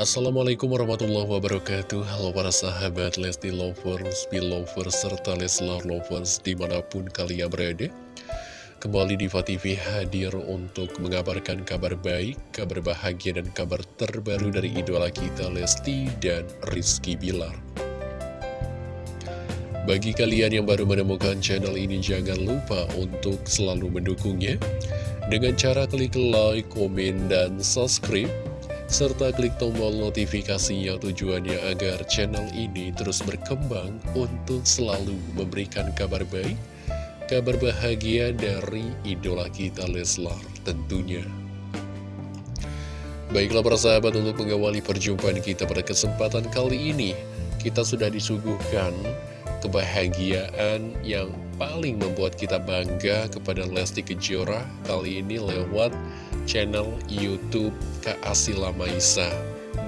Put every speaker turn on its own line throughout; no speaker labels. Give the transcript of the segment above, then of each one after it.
Assalamualaikum warahmatullahi wabarakatuh. Halo para sahabat Lesti Lovers, Belovers, serta Leslar Lovers di mana pun kalian berada. Kembali Diva TV hadir untuk mengabarkan kabar baik, kabar bahagia dan kabar terbaru dari idola kita Lesti dan Rizky Bilar. Bagi kalian yang baru menemukan channel ini jangan lupa untuk selalu mendukungnya. Dengan cara klik like, komen, dan subscribe serta klik tombol notifikasinya tujuannya agar channel ini terus berkembang untuk selalu memberikan kabar baik, kabar bahagia dari idola kita Leslar tentunya. Baiklah persahabat untuk mengawali perjumpaan kita pada kesempatan kali ini, kita sudah disuguhkan kebahagiaan yang paling membuat kita bangga kepada Lesti Kejora kali ini lewat channel Youtube Kak Asila Maisa.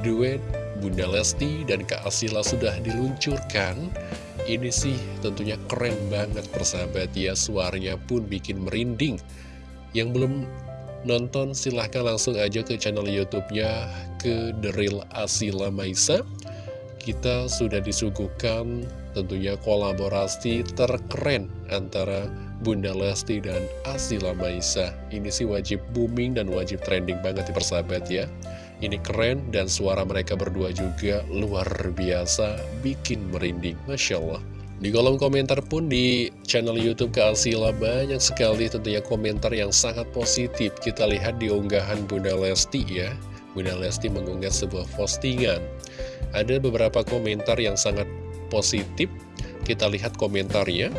Duet Bunda Lesti dan Kak Asila sudah diluncurkan. Ini sih tentunya keren banget persahabat ya Suaranya pun bikin merinding. Yang belum nonton silahkan langsung aja ke channel Youtubenya Ke The Asila Maisa. Kita sudah disuguhkan tentunya kolaborasi terkeren antara Bunda Lesti dan Asila Maisa. Ini sih wajib booming dan wajib trending banget di persahabat ya. Ini keren dan suara mereka berdua juga luar biasa Bikin merinding, Masya Allah. Di kolom komentar pun di channel Youtube ke Asila banyak sekali tentunya komentar yang sangat positif. Kita lihat di unggahan Bunda Lesti ya. Bunda Lesti mengunggah sebuah postingan. Ada beberapa komentar yang sangat positif Kita lihat komentarnya.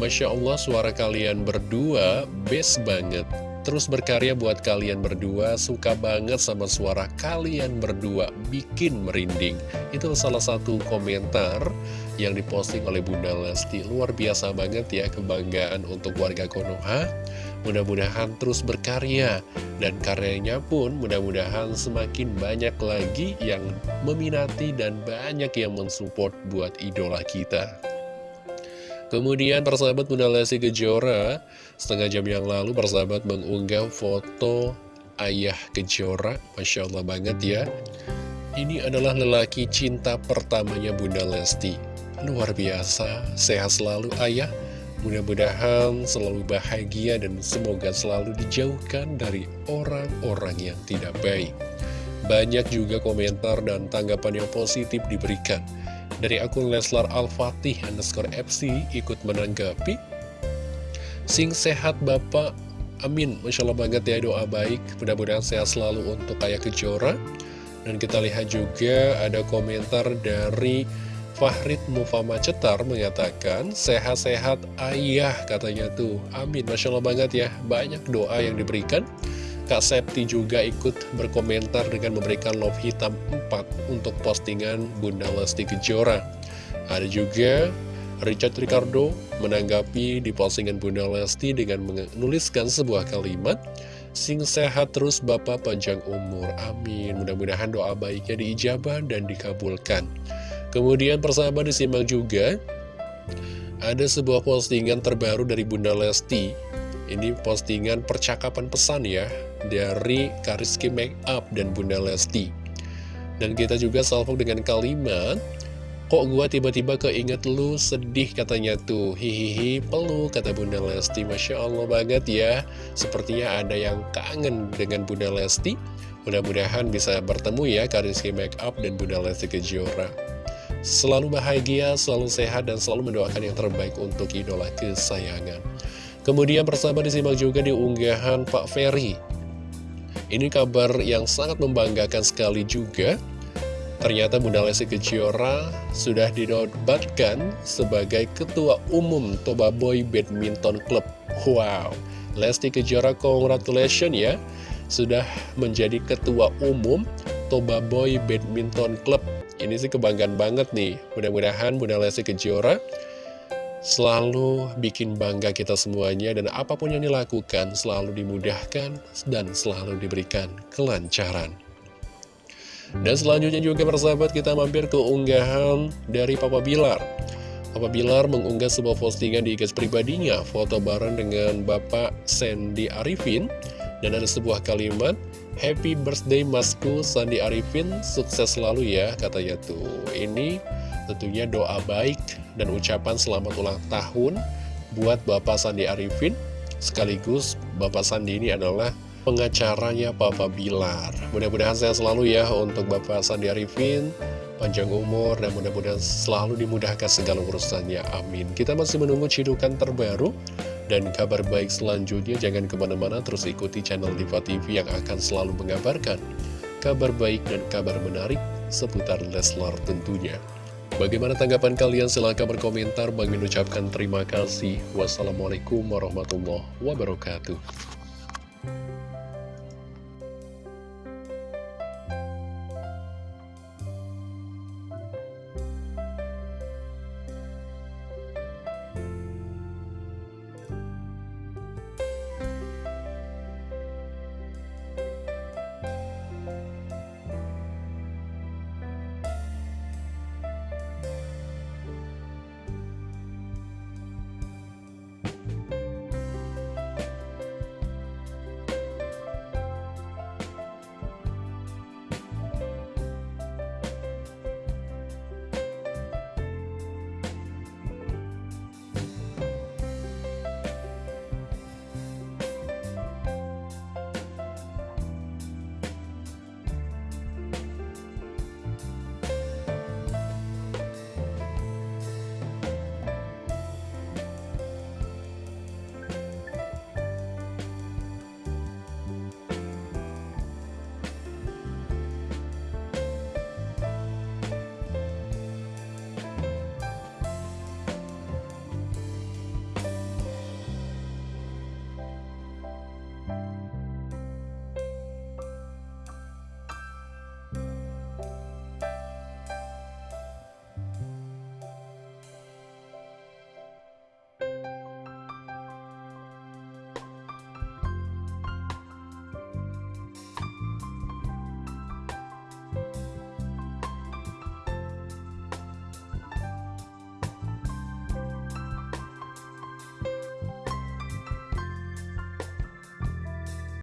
Masya Allah suara kalian berdua best banget. Terus berkarya buat kalian berdua Suka banget sama suara kalian berdua Bikin merinding. Itu salah satu komentar yang diposting oleh Bunda Lesti. Luar biasa banget ya kebanggaan untuk warga Konoha Mudah-mudahan terus berkarya. Dan karyanya pun mudah-mudahan semakin banyak lagi yang meminati Dan banyak yang mensupport buat idola kita. Kemudian persahabat Bunda Lesti Kejora Setengah jam yang lalu persahabat mengunggah foto ayah Kejora. Masya Allah banget ya. Ini adalah lelaki cinta pertamanya Bunda Lesti. Luar biasa, sehat selalu ayah Mudah-mudahan selalu bahagia dan semoga selalu dijauhkan dari orang-orang yang tidak baik. Banyak juga komentar dan tanggapan yang positif diberikan. Dari akun Leslar Al-Fatih underscore FC ikut menanggapi. Sing sehat Bapak. Amin. Masya Allah banget ya doa baik. Mudah-mudahan sehat selalu untuk Ayah Kejora. Dan kita lihat juga ada komentar dari Fahrid Mufama Cetar mengatakan Sehat-sehat ayah katanya tuh. Amin. Masya Allah banget ya. Banyak doa yang diberikan. Kak Septi juga ikut berkomentar dengan memberikan love hitam 4 untuk postingan Bunda Lesti Kejora. Ada juga Richard Ricardo menanggapi di postingan Bunda Lesti dengan menuliskan sebuah kalimat Sing sehat terus Bapak panjang umur, amin. Mudah-mudahan doa baiknya diijabah dan dikabulkan Kemudian persahabat disimak juga Ada sebuah postingan terbaru dari Bunda Lesti. Ini postingan percakapan pesan ya dari Kariski Makeup dan Bunda Lesti. Dan kita juga salvo dengan kalimat, Kok gua tiba-tiba keinget lu sedih katanya tuh. Hihihi peluk kata Bunda Lesti. Masya Allah banget ya. Sepertinya ada yang kangen dengan Bunda Lesti. Mudah-mudahan bisa bertemu ya Kariski Makeup dan Bunda Lesti Kejora Selalu bahagia, selalu sehat, dan selalu mendoakan yang terbaik untuk idola kesayangan Kemudian persahabat disimak juga di unggahan Pak Ferry ini kabar yang sangat membanggakan sekali juga. Ternyata Bunda Lesti Kejora sudah dinobatkan sebagai Ketua Umum Toba Boy Badminton Club. Wow, Lesti Kejora congratulations ya. Sudah menjadi Ketua Umum Toba Boy Badminton Club. Ini sih kebanggaan banget nih. Mudah-mudahan Bunda Lesti Kejora selalu bikin bangga kita semuanya dan apa pun yang dilakukan selalu dimudahkan dan selalu diberikan kelancaran. Dan selanjutnya juga persahabat kita mampir ke unggahan dari Papa Bilar. Papa Bilar mengunggah sebuah postingan di IG pribadinya, foto bareng dengan Bapak Sandy Arifin. Dan ada sebuah kalimat, Happy birthday Masku Sandi Arifin, sukses selalu ya, katanya tuh. Ini tentunya doa baik dan ucapan selamat ulang tahun buat Bapak Sandi Arifin. Sekaligus Bapak Sandi ini adalah pengacaranya Papa Bilar. Mudah-mudahan saya selalu ya untuk Bapak Sandi Arifin, panjang umur, dan mudah-mudahan selalu dimudahkan segala urusannya. Amin. Kita masih menunggu cidukan terbaru dan kabar baik selanjutnya. Jangan ke mana-mana, terus ikuti channel Diva TV yang akan selalu mengabarkan kabar baik dan kabar menarik seputar Leslar tentunya. Bagaimana tanggapan kalian? Silahkan berkomentar. Bang mengucapkan terima kasih. Wassalamualaikum warahmatullahi wabarakatuh.